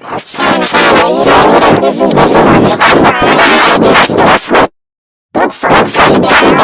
Look for a